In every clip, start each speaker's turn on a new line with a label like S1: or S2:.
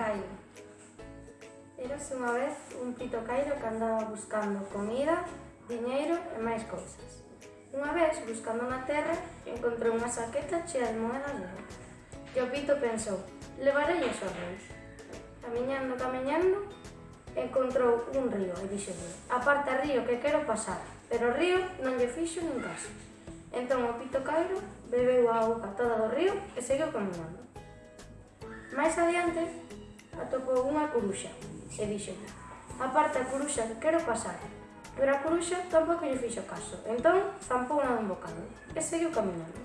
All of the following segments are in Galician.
S1: Caio. Érase unha vez un pito cairo que andaba buscando comida, diñeiro e máis cousas. Unha vez, buscando na terra, encontrou unha saqueta chea de moedas de ouro. E o pito pensou, levarei os a reis. Camiñando, camiñando, encontrou un río e dixo, aparta río que quero pasar, pero o río non lle fixo nin caso. Entón o pito cairo bebeu a auga toda do río e seguiu caminhando. Mais adiante, atopou unha coruxa e dixo Aparta, coruxa, que quero pasar. Pero a coruxa tampouco lle fixo caso, entón zampouna dun bocado e seguiu camiñando.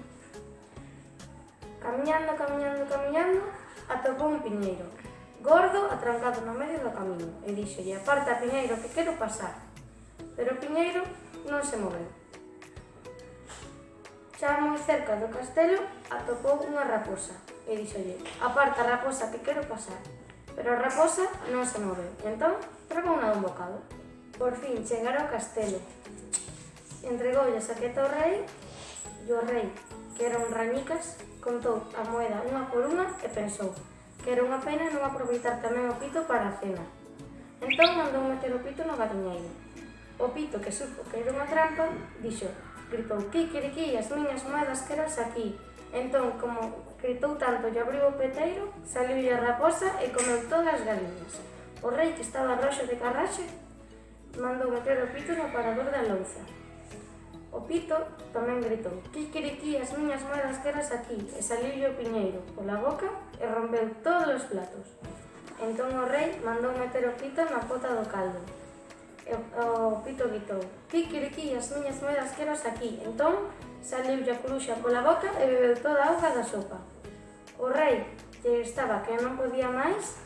S1: Camiñando, camiñando, camiñando, atopou un piñeiro, gordo atrancado no medio do camiño, e dixolle, aparta, piñeiro, que quero pasar. Pero o piñeiro non se moveu. Xa moi cerca do castelo atopou unha raposa e dixolle, aparta, raposa, que quero pasar pero raposa non se move, entón trabou un bocado. Por fin chegara ao castelo. Entregoulle a saqueta ao rei e o rei, que era un rañicas, contou a moeda unha por unha e pensou que era unha pena non aproveitar tamén o pito para a cena. Entón mandou meter o pito no gadiñeiro. O pito que supo que era unha trampa, dixo, gritou, kikiriki, as miñas moedas queras aquí, Entón, como gritou tanto e abriu o peteiro, saliu a raposa e comeu todas as galiñas. O rei que estaba roxo de carraxe mandou meter o pito no parador da louza. O pito tamén gritou, Kikiriki, as miñas moedas queras aquí, e saliu o piñeiro pola boca e rompeu todos os platos. Entón o rei mandou meter o pito na pota do caldo, o pito gritou Ti, as miñas moedas queros aquí Entón, saliu a coruxa pola boca e bebeu toda a auga da sopa. O rei, que estaba que non podía máis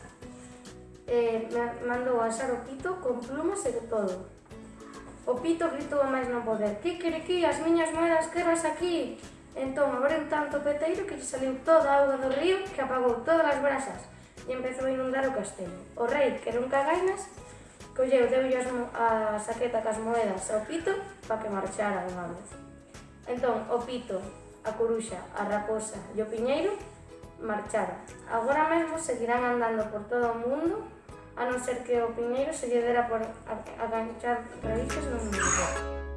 S1: eh, mandou asar o pito con plumas e todo. O pito gritou a máis non poder Ti, as miñas moedas queros aquí Entón abriu tanto o peteiro que lle saliu toda a auga do río que apagou todas as brasas e empezou a inundar o castelo. O rei, que era un cagainas, Colleu, deu a saqueta cas moedas ao pito para que marchara unha vez. Entón, o pito, a coruxa, a raposa e o piñeiro marcharon. Agora mesmo seguirán andando por todo o mundo a non ser que o piñeiro se lle dera por aganchar raíces no mundo.